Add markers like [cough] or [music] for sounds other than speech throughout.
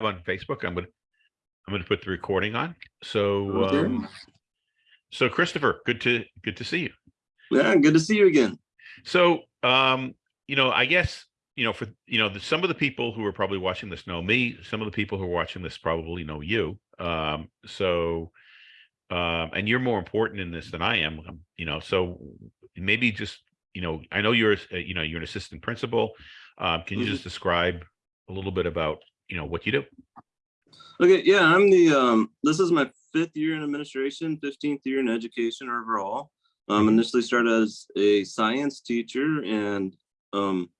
on Facebook. I'm gonna, I'm gonna put the recording on. So, um, so Christopher, good to, good to see you. Yeah, good to see you again. So, um, you know, I guess, you know, for, you know, the, some of the people who are probably watching this know me, some of the people who are watching this probably know you. Um, so, um, and you're more important in this than I am, um, you know, so maybe just, you know, I know you're, uh, you know, you're an assistant principal. Um, can you Mhm. just describe a little bit about, you know, what you do? Okay, yeah, I'm the, um, this is my fifth year in administration, 15th year in education overall. Um, Mhm. initially started as a science teacher and, um,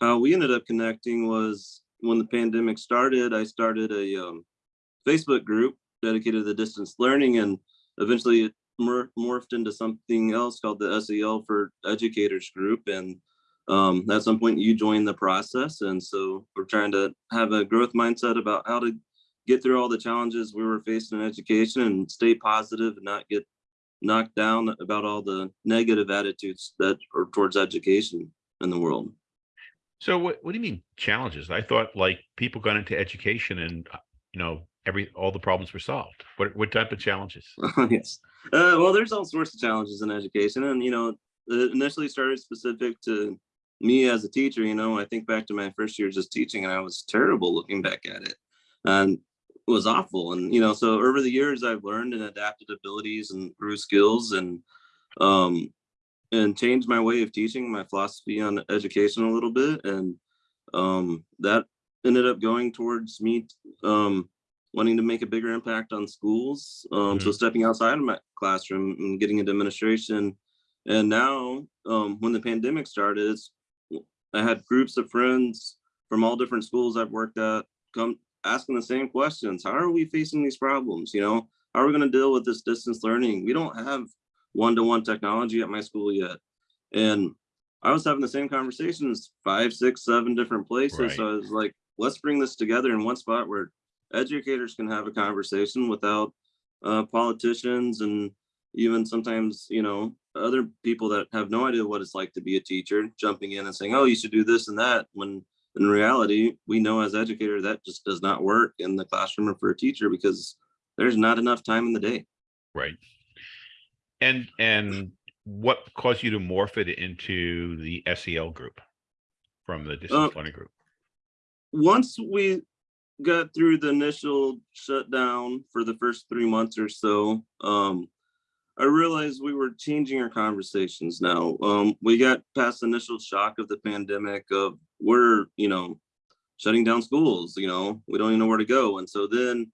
how we ended up connecting was when the pandemic started, I started a, um, Facebook group dedicated to distance learning and eventually it mor- morphed into something else called the SEL for Educators Group. And, um, at some point you join the process. And so we're trying to have a growth mindset about how to get through all the challenges we were facing in education and stay positive and not get knocked down about all the negative attitudes that are towards education in the world. So what, what do you mean challenges? I thought like people got into education and, uh, you know, every, all the problems were solved. What, what type of challenges? [laughs] yes. Uh, well, there's all sorts of challenges in education, and you know, it initially started specific to me as a teacher. You know, I think back to my first years as teaching, and I was terrible looking back at it, and it was awful. And you know, so over the years, I've learned and adapted abilities and grew skills, and um, and changed my way of teaching, my philosophy on education a little bit, and um, that ended up going towards me um, wanting to make a bigger impact on schools. Um, So stepping outside of my classroom and getting into administration. And now, um, when the pandemic started, it's, I had groups of friends from all different schools I've worked at come asking the same questions. How are we facing these problems? You know, how are we going to deal with this distance learning? We don't have one-to-one technology at my school yet. And I was having the same conversations five, six, seven different places. Right. So I was like, let's bring this together in one spot where educators can have a conversation without uh, politicians and even sometimes, you know, other people that have no idea what it's like to be a teacher jumping in and saying, oh, you should do this and that. When in reality, we know as educators that just does not work in the classroom or for a teacher because there's not enough time in the day. Right. And, and what caused you to morph it into the SEL group from the distance learning group? once we got through the initial shutdown for the first three months or so, um, I realized we were changing our conversations now. Um, we got past the initial shock of the pandemic of we're, you know, shutting down schools, you know, we don't even know where to go. And so then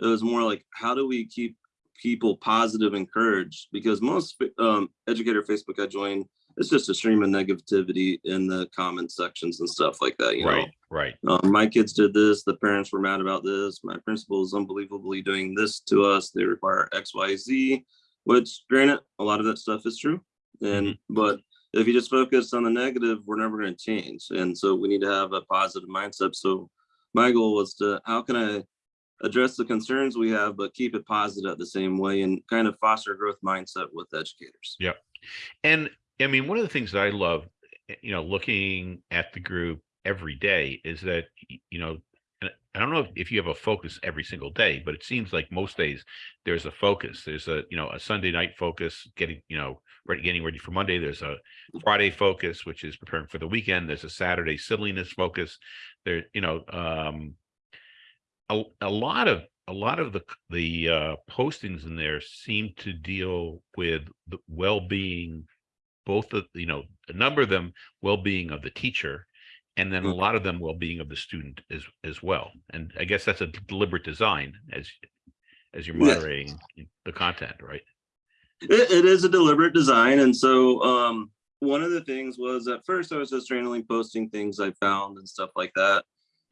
it was more like, how do we keep people positive, encouraged? Because most um, educator Facebook I joined, it's just a stream of negativity in the comment sections and stuff like that, you know. Right, right. Um, my kids did this, the parents were mad about this, my principal is unbelievably doing this to us, they require X, Y, Z, which granted, a lot of that stuff is true. And, but if you just focus on the negative, we're never gonna change. And so we need to have a positive mindset. So my goal was to, how can I address the concerns we have, but keep it positive at the same way and kind of foster growth mindset with educators. Yeah. And I mean, one of the things that I love, eh, you know, looking at the group every day is that, you know, I don't know if- if you have a focus every single day, but it seems like most days there's a focus. There's a, you know, a Sunday night focus, getting, you know, ready, getting ready for Monday. There's a Friday focus, which is preparing for the weekend. There's a Saturday silliness focus. There, you know, um, a, a lot of a lot of the the uh, postings in there seem to deal with the well-being both of you know a number of them well-being of the teacher and then a Mhm. lot of them well-being of the student as as well and i guess that's a deliberate design as as you're moderating the content right It, it is a deliberate design. And so um, one of the things was at first I was just randomly posting things I found and stuff like that.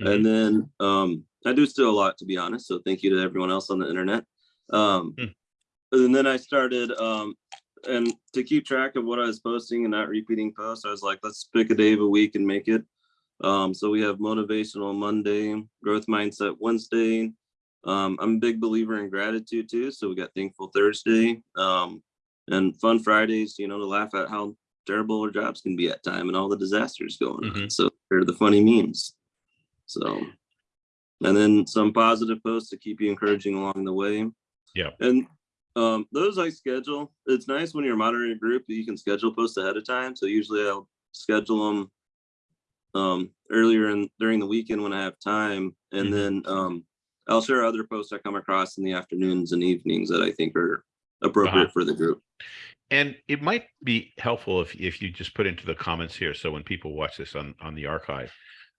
Mhm. And then um, I do still a lot, to be honest. So thank you to everyone else on the internet. Um, Hmm. And then I started, um, and to keep track of what I was posting and not repeating posts, I was like, let's pick a day of a week and make it. Um, so we have motivational Monday, growth mindset Wednesday. Um, I'm a big believer in gratitude too. So we got thankful Thursday, um, and fun Fridays, you know, to laugh at how terrible our jobs can be at time and all the disasters going on. Mhm. So they're the funny memes. So and then some positive posts to keep you encouraging along the way. Yeah. And um, those I schedule. It's nice when you're moderating a group that you can schedule posts ahead of time. So usually I'll schedule them um, earlier in during the weekend when I have time, and Mhm. then um, I'll share other posts I come across in the afternoons and evenings that I think are appropriate Uh-huh. for the group. And it might be helpful if, if you just put into the comments here, so when people watch this on, on the archive,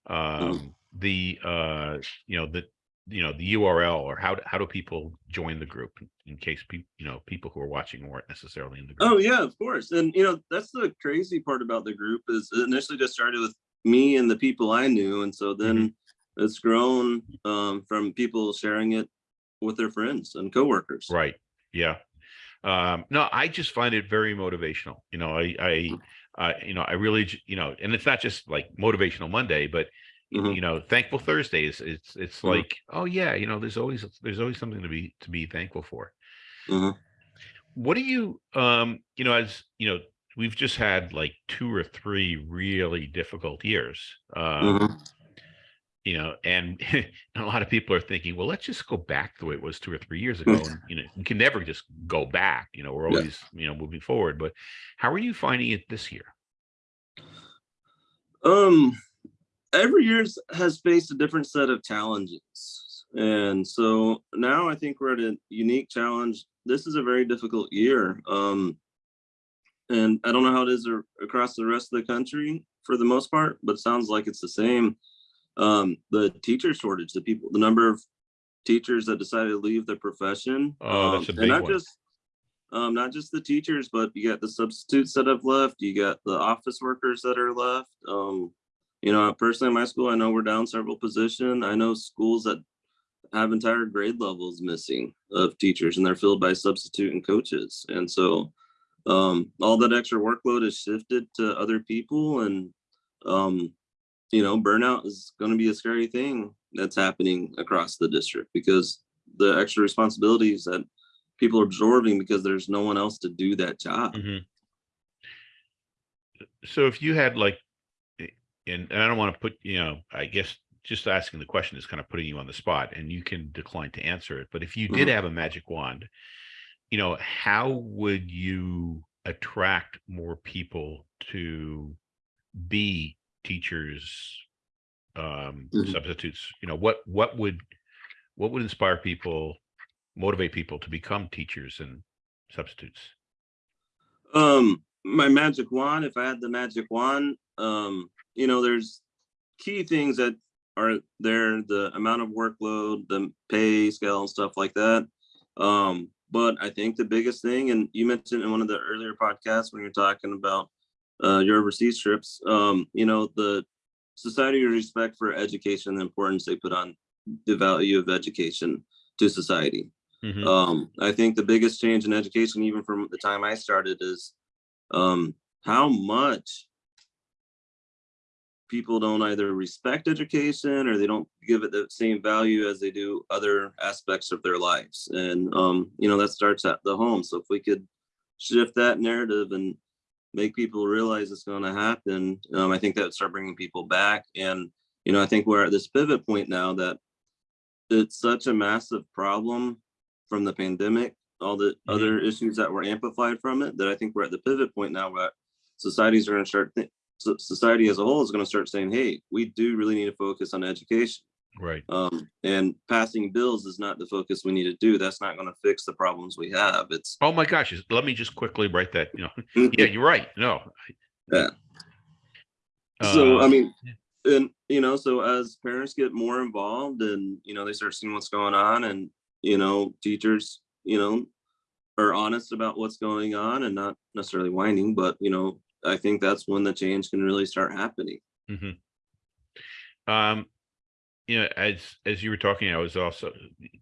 um, the, uh, you know, the, you know, the URL or how, do- how do people join the group in case people, you know, people who are watching weren't necessarily in the group? Oh yeah, of course. And you know, that's the crazy part about the group is initially just started with me and the people I knew. And so then it's grown um, from people sharing it with their friends and coworkers. Right, yeah. Um, no, I just find it very motivational. You know, I, I, I, you know, I really, you know, and it's not just like motivational Monday, but y- Mhm. you know, thankful Thursdays. It's, it's Mhm. like, oh yeah, you know, there's always, there's always something to be, to be thankful for. Mhm. What do you, um, you know, as, you know, we've just had like two or three really difficult years. Um, Mhm. you know, and [laughs] a lot of people are thinking, well, let's just go back the way it was two or three years ago. And, you know, we can never just go back, you know, we're Yeah. always, you know, moving forward. But how are you finding it this year? Um, every year has faced a different set of challenges. And so now I think we're at a unique challenge. This is a very difficult year. Um, and I don't know how it is across the rest of the country for the most part, but it sounds like it's the same. Um, the teacher shortage, the people, the number of teachers that decided to leave the profession. Oh, that's a um, and not one. just um, not just the teachers, but you got the substitutes that have left. You got the office workers that are left. Um, you know, personally, in my school, I know we're down several position. I know schools that have entire grade levels missing of teachers, and they're filled by substitute and coaches. And so, um, all that extra workload is shifted to other people, and um, you know, burnout is going to be a scary thing that's happening across the district because the extra responsibilities that people are absorbing because there's no one else to do that job. Mhm. So if you had like, and, and I don't want to put, you know, I guess just asking the question is kind of putting you on the spot and you can decline to answer it. But if you did Mhm. have a magic wand, you know, how would you attract more people to be teachers, um, Mhm. substitutes? You know, what, what would, what would inspire people, motivate people to become teachers and substitutes? Um, my magic wand, if I had the magic wand, um, you know, there's key things that are there, the amount of workload, the pay scale and stuff like that. Um, but I think the biggest thing, and you mentioned in one of the earlier podcasts when you're talking about uh, your overseas trips, um, you know, the society respect for education, the importance they put on the value of education to society. Mhm. Um, I think the biggest change in education, even from the time I started, is um, how much people don't either respect education or they don't give it the same value as they do other aspects of their lives. And, um, you know, that starts at the home. So if we could shift that narrative and make people realize it's going to happen, um, I think that would start bringing people back. And, you know, I think we're at this pivot point now that it's such a massive problem from the pandemic, all the Mhm. other issues that were amplified from it, that I think we're at the pivot point now where societies are going to start, society as a whole is going to start saying, hey, we do really need to focus on education. Right. Um, and passing bills is not the focus we need to do. That's not going to fix the problems we have. It's Oh my gosh, let me just quickly write that, you know, [laughs] yeah, you're right. No. Yeah. so Uh, I mean, and you know, so as parents get more involved and you know they start seeing what's going on, and you know, teachers, you know, are honest about what's going on and not necessarily whining, but you know, I think that's when the change can really start happening. mhm. Um, you know, as, as you were talking, I was also,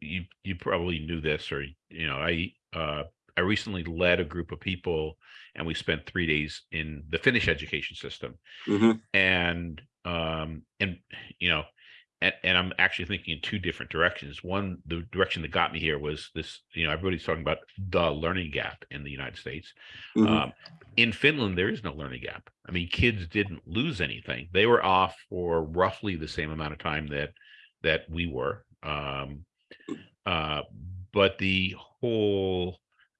you, you probably knew this or, you know, I, uh, I recently led a group of people and we spent three days in the Finnish education system. Mhm. and um and you know and, and i'm actually thinking in two different directions one the direction that got me here was this you know everybody's talking about the learning gap in the united states Mhm. um in finland there is no learning gap i mean kids didn't lose anything they were off for roughly the same amount of time that that we were. Um, uh, but the whole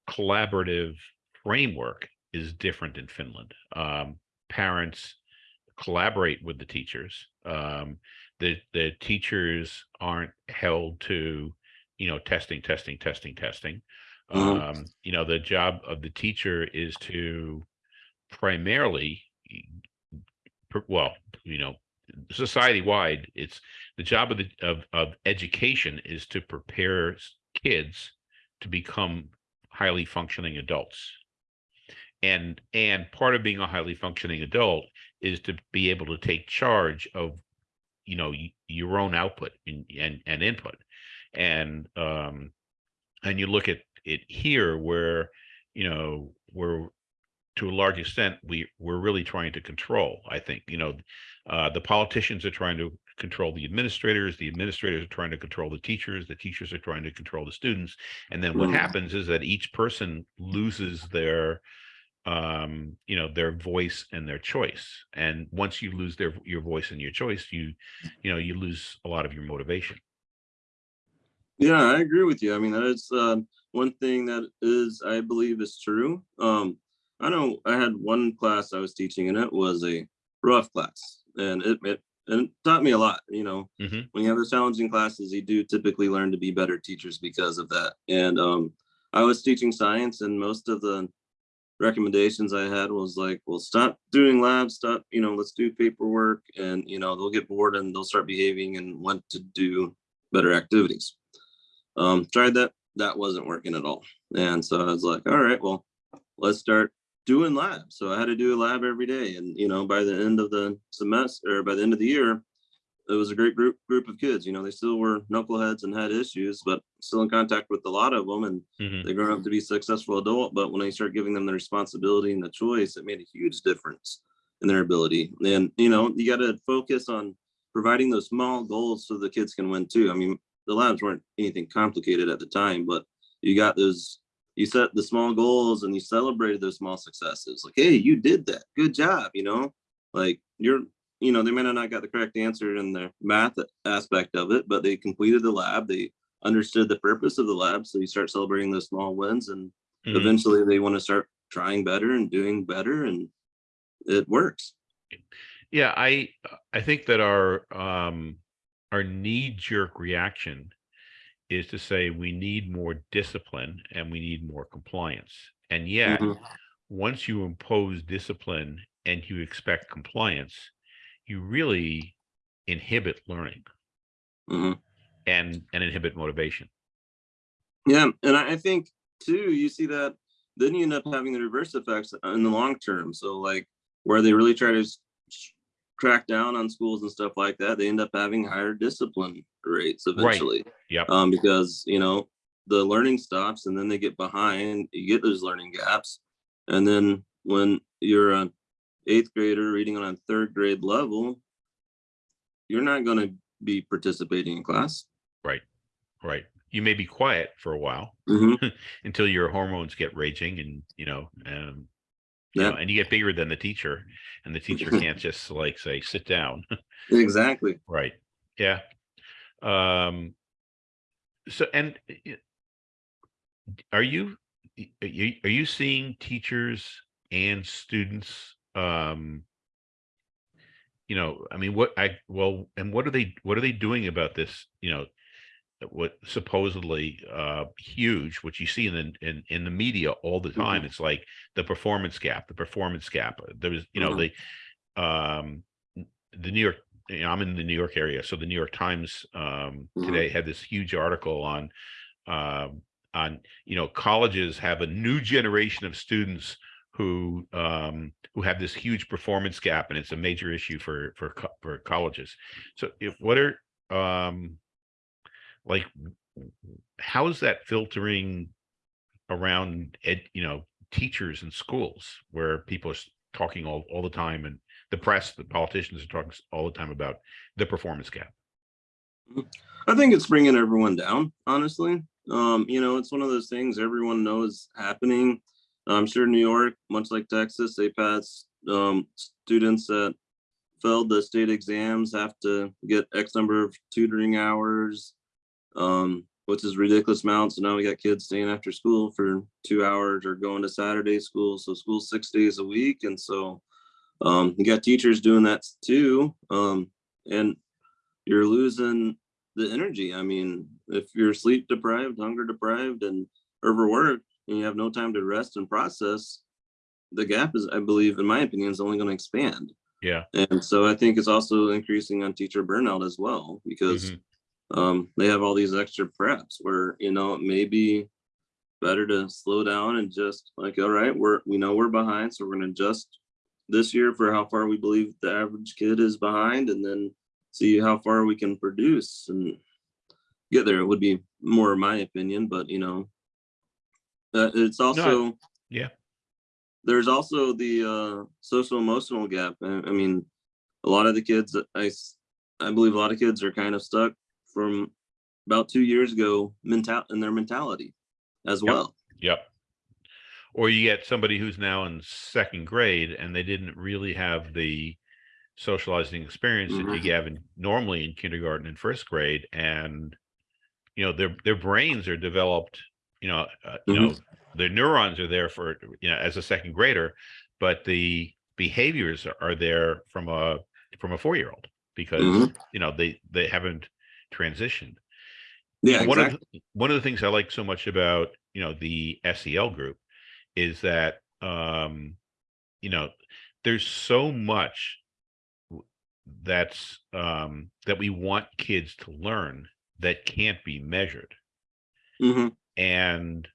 collaborative framework is different in Finland. Um, parents collaborate with the teachers. Um, the the teachers aren't held to, you know, testing, testing, testing, testing. Mhm. Um, you know, the job of the teacher is to primarily, well, you know, society wide, it's the job of the of of education is to prepare kids to become highly functioning adults. And and part of being a highly functioning adult is to be able to take charge of, you know, your own output and and, and input. And um and you look at it here where, you know, we're to a large extent, we we're really trying to control. I think you know, uh, the politicians are trying to control the administrators. The administrators are trying to control the teachers. The teachers are trying to control the students. And then what Mhm. happens is that each person loses their, um, you know, their voice and their choice. And once you lose their your voice and your choice, you, you know, you lose a lot of your motivation. Yeah, I agree with you. I mean, that is uh, one thing that is, I believe, is true. Um, I know I had one class I was teaching, and it was a rough class, and it it, and it taught me a lot. You know, Mhm. when you have those challenging classes, you do typically learn to be better teachers because of that. And um, I was teaching science, and most of the recommendations I had was like, well, stop doing labs, stop, you know, let's do paperwork, and you know, they'll get bored and they'll start behaving and want to do better activities. Um tried that that wasn't working at all. And so i was like all right well let's start doing labs. So i had to do a lab every day and you know by the end of the semester or by the end of the year it was a great group group of kids you know they still were knuckleheads and had issues but still in contact with a lot of them and Mhm. they grown up to be successful adult but when they start giving them the responsibility and the choice it made a huge difference in their ability and you know you got to focus on providing those small goals so the kids can win too i mean the labs weren't anything complicated at the time, but you got those, you set the small goals and you celebrated those small successes. Like, hey, you did that. Good job. You know, like you're, you know, they may not not got the correct answer in the math aspect of it, but they completed the lab. They understood the purpose of the lab. So you start celebrating those small wins and Mhm. eventually they want to start trying better and doing better and it works. Yeah, I I think that our um our knee jerk reaction is to say we need more discipline and we need more compliance. And yet, Mhm. once you impose discipline and you expect compliance, you really inhibit learning Mhm. and and inhibit motivation. Yeah, and I I think too, you see that then you end up having the reverse effects in the long term. So like where they really try to crack down on schools and stuff like that, they end up having higher discipline rates eventually. Yep. Um, because you know the learning stops and then they get behind. You get those learning gaps, and then when you're an eighth grader reading on a third grade level, you're not going to be participating in class. Right. Right. You may be quiet for a while Mhm. [laughs] until your hormones get raging and you know um you know, Yeah, and you get bigger than the teacher and the teacher [laughs] can't just like say sit down exactly. [laughs] right yeah um so and y- are you y- are you are you seeing teachers and students um you know i mean what i well and what are they what are they doing about this you know what supposedly uh huge which you see in the in, in the media all the time it's like the performance gap the performance gap there was you know Mhm. the um the new york you know, i'm in the new york area so the new york times um Mhm. today had this huge article on um on you know colleges have a new generation of students who um who have this huge performance gap and it's a major issue for for for colleges so if what are um like how is that filtering around ed, you know teachers and schools where people are talking all, all the time and the press the politicians are talking all the time about the performance gap I think it's bringing everyone down, honestly. Um, you know, it's one of those things everyone knows happening. I'm sure New York, much like Texas, they pass um, students that failed the state exams have to get X number of tutoring hours, um, which is ridiculous amount. So now we got kids staying after school for two hours or going to Saturday school. So school six days a week. And so um, you got teachers doing that too. Um, and you're losing the energy. I mean, if you're sleep deprived, hunger deprived, and overworked, and you have no time to rest and process, the gap is, I believe, in my opinion, is only going to expand. Yeah. And so I think it's also increasing on teacher burnout as well, because Mhm. um, they have all these extra preps where, you know, it may be better to slow down and just like, all right, we're, we know we're behind, so we're gonna adjust this year for how far we believe the average kid is behind and then see how far we can produce and get there. It would be more my opinion, but you know, uh, it's also yeah. There's also the uh, social emotional gap. I, I mean, a lot of the kids I I believe a lot of kids are kind of stuck from about two years ago mental in their mentality as Yep. well. Yep. Or you get somebody who's now in second grade and they didn't really have the socializing experience that Mhm. you have in, normally in kindergarten and first grade, and you know their their brains are developed. You know, uh, you Mhm. know, their neurons are there for you know as a second grader, but the behaviors are- there from a from a four year old because Mhm. you know they they haven't transitioned Yeah, one exactly. of the, one of the things I like so much about you know the SEL group is that um you know there's so much that's um that we want kids to learn that can't be measured hmm and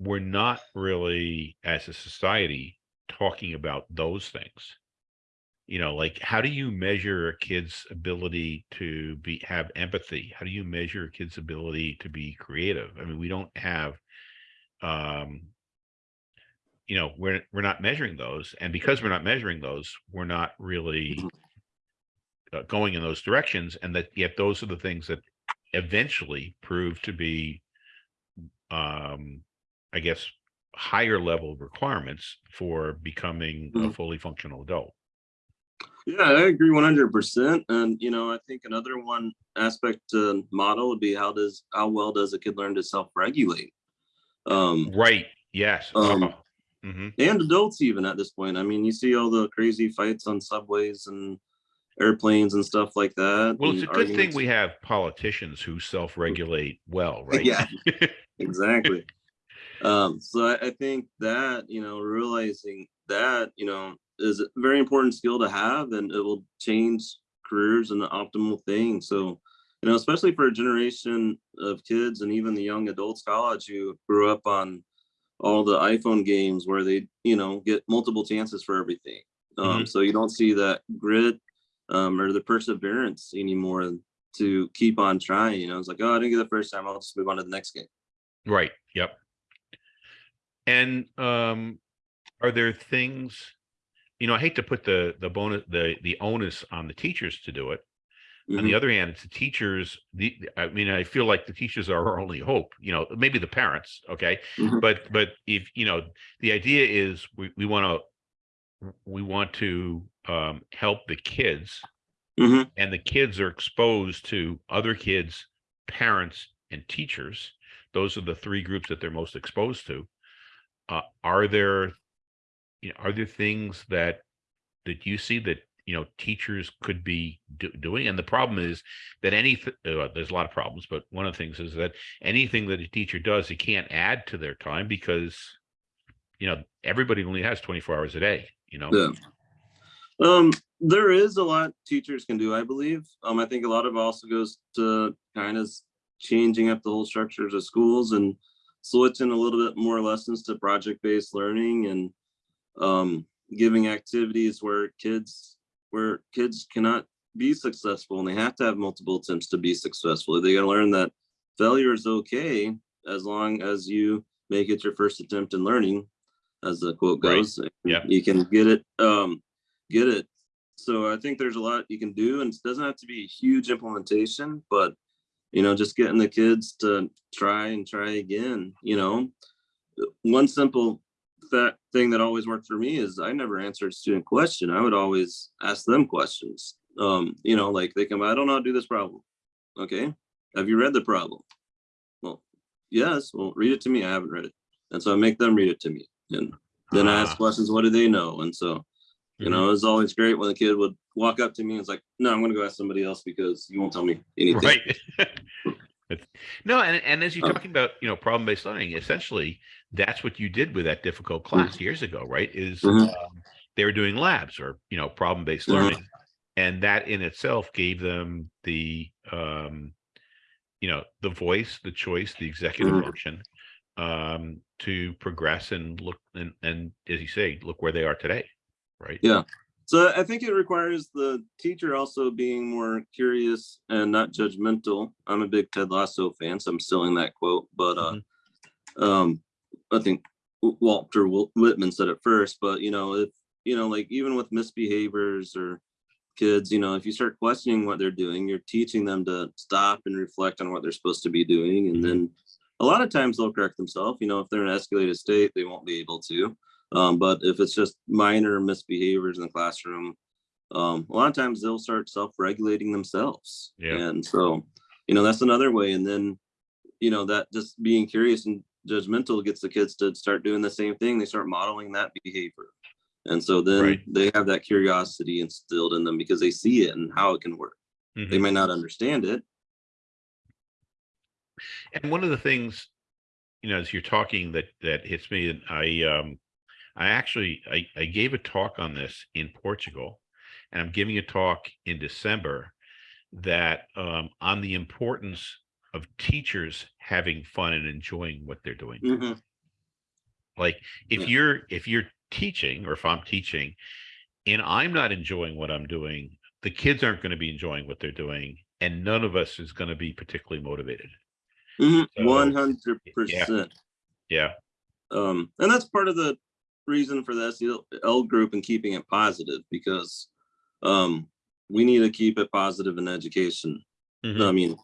we're not really as a society talking about those things. You know like how do you measure a kid's ability to be have empathy? How do you measure a kid's ability to be creative? I mean we don't have um you know we're we're not measuring those and because we're not measuring those we're not really uh, going in those directions and that yet those are the things that eventually prove to be um i guess higher level requirements for becoming a Mhm. fully functional adult Yeah, I agree one hundred percent. And you know, I think another one aspect to model would be how does how well does a kid learn to self-regulate? Um, right yes Um, oh, mhm. and adults even at this point. I mean, you see all the crazy fights on subways and airplanes and stuff like that. well it's a good thing we have politicians who self-regulate well [laughs] right Yeah. [laughs] exactly. Um, so I, I think that, you know, realizing that, you know, is a very important skill to have and it will change careers and the optimal thing. So, you know, especially for a generation of kids and even the young adults college who grew up on all the iPhone games where they, you know, get multiple chances for everything. Um, so you don't see that grit um, or the perseverance anymore to keep on trying. You know, it's like, oh, I didn't get the first time. I'll just move on to the next game. Right. Yep. And um, are there things, you know, I hate to put the the bonus the the onus on the teachers to do it. On the Mhm. other hand, it's the teachers. The I mean, I feel like the teachers are our only hope. You know, maybe the parents. Okay, Mhm. but but if you know, the idea is we we want to we want to um, help the kids, Mhm. and the kids are exposed to other kids, parents, and teachers. Those are the three groups that they're most exposed to. Uh, are there, you know, are there things that that you see that you know teachers could be do- doing? And the problem is that any uh, there's a lot of problems, but one of the things is that anything that a teacher does, it can't add to their time because you know everybody only has 24 hours a day. You know, Yeah. Um, there is a lot teachers can do, I believe. Um, I think a lot of also goes to kind of changing up the whole structures of schools and switching a little bit more lessons to project-based learning and um, giving activities where kids where kids cannot be successful and they have to have multiple attempts to be successful. They got to learn that failure is okay as long as you make it your first attempt in learning, as the quote goes. and Yeah. You can get it, um, get it. So I think there's a lot you can do and it doesn't have to be a huge implementation, but you know, just getting the kids to try and try again, you know. One simple that thing that always worked for me is I never answered a student question. I would always ask them questions. Um, you know, like they come, I don't know how to do this problem. Okay, have you read the problem? Well, yes, well, read it to me. I haven't read it. And so I make them read it to me. And then I ask Ah. questions, what do they know? And so, you know, it's always great when the kid would walk up to me and it's like, no, I'm gonna go ask somebody else because you won't tell me anything. Right. [laughs] No, and, and as you're Oh. talking about, you know, problem-based learning, essentially, that's what you did with that difficult class years ago, right? Is Mhm. um, they were doing labs or, you know, problem-based Mhm. learning. And that in itself gave them the, um, you know, the voice, the choice, the executive Mhm. function um, to progress and look and, and as you say, look where they are today, right? Yeah. So I think it requires the teacher also being more curious and not judgmental. I'm a big Ted Lasso fan, so I'm stealing that quote. But uh, um, I think Walter Whitman said it first. But you know, if you know, like even with misbehaviors or kids, you know, if you start questioning what they're doing, you're teaching them to stop and reflect on what they're supposed to be doing, and Mhm. then a lot of times they'll correct themselves. You know, if they're in an escalated state, they won't be able to. Um, but if it's just minor misbehaviors in the classroom, um, a lot of times they'll start self-regulating themselves. Yeah. And so, you know, that's another way. And then, you know, that just being curious and judgmental gets the kids to start doing the same thing. They start modeling that behavior. And so then Right. they have that curiosity instilled in them because they see it and how it can work. Mhm. They may not understand it. And one of the things, you know, as you're talking that that hits me, and I um I actually I, I gave a talk on this in Portugal, and I'm giving a talk in December that um on the importance of teachers having fun and enjoying what they're doing. Mhm. Like if Yeah. you're if you're teaching or if I'm teaching and I'm not enjoying what I'm doing, the kids aren't going to be enjoying what they're doing, and none of us is going to be particularly motivated. Mhm. So, 100%. Yeah. Um, and that's part of the reason for the SEL group and keeping it positive because um, we need to keep it positive in education. Mhm. I mean,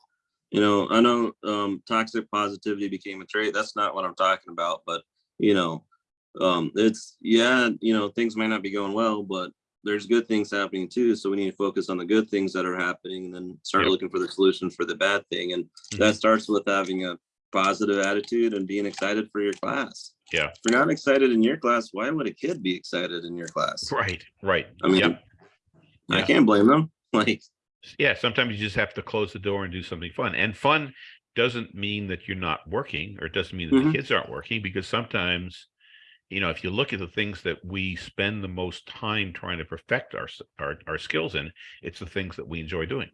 you know, I know um, toxic positivity became a trait. That's not what I'm talking about, but you know, um, it's yeah, you know, things may not be going well, but there's good things happening too. So we need to focus on the good things that are happening and then start Yep. looking for the solutions for the bad thing. And that starts with having a positive attitude and being excited for your class. Yeah. If you're not excited in your class, why would a kid be excited in your class? Right, right. I mean, Yep. I Yeah. can't blame them. [laughs] Like, yeah, sometimes you just have to close the door and do something fun. And fun doesn't mean that you're not working or it doesn't mean that Mhm. the kids aren't working because sometimes, you know, if you look at the things that we spend the most time trying to perfect our our, our skills in, it's the things that we enjoy doing.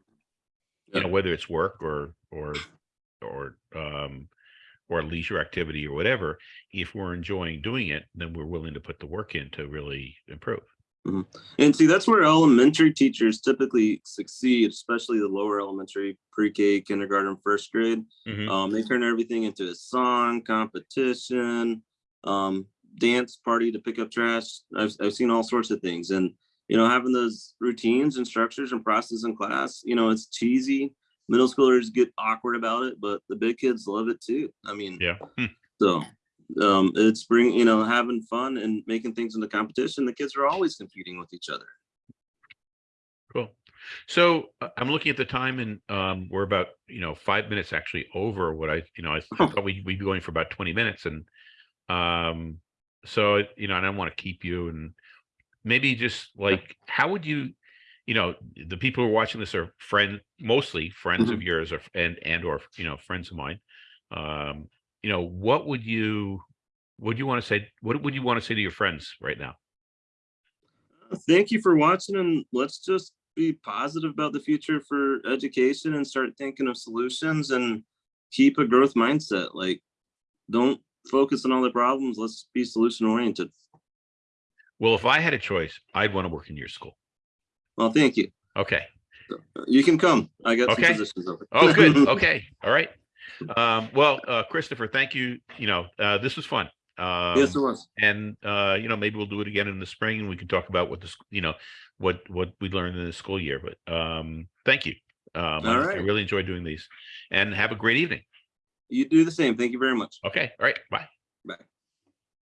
You know, whether it's work or or or um or leisure activity or whatever, if we're enjoying doing it, then we're willing to put the work in to really improve. And see, that's where elementary teachers typically succeed, especially the lower elementary, pre-K, kindergarten, first grade. Mhm. Um, they turn everything into a song, competition, um, dance party to pick up trash. I've, I've seen all sorts of things. And, you know, having those routines and structures and processes in class, you know, it's cheesy. Middle schoolers get awkward about it, but the big kids love it too. I mean, Yeah. Hmm. so um, it's bring, you know, having fun and making things into competition. The kids are always competing with each other. Cool. So uh, I'm looking at the time and um, we're about, you know, five minutes actually over what I, you know, I I Oh. thought we, we'd be going for about 20 minutes. And um, so, you know, I don't want to keep you and maybe just like, how would you, you know, the people who are watching this are friend, mostly friends of yours or, and, and, or, you know, friends of mine. Um, you know, what would you, what do you want to say? What would you want to say to your friends right now? Thank you for watching and let's just be positive about the future for education and start thinking of solutions and keep a growth mindset. Like, don't focus on all the problems. Let's be solution oriented. Well, if I had a choice, I'd want to work in your school. Well, thank you. Okay. You can come. I got Okay. some positions open. Oh, good. [laughs] Okay. All right. Um, well, uh, Christopher, thank you. You know, uh, this was fun. Um, yes, it was. and, uh, you know, maybe we'll do it again in the spring and we can talk about what this, you know, what, what we learned in the school year, but, um, thank you. Um, I- I really enjoyed doing these and have a great evening. You do the same. Thank you very much. Okay. All right. Bye. Bye.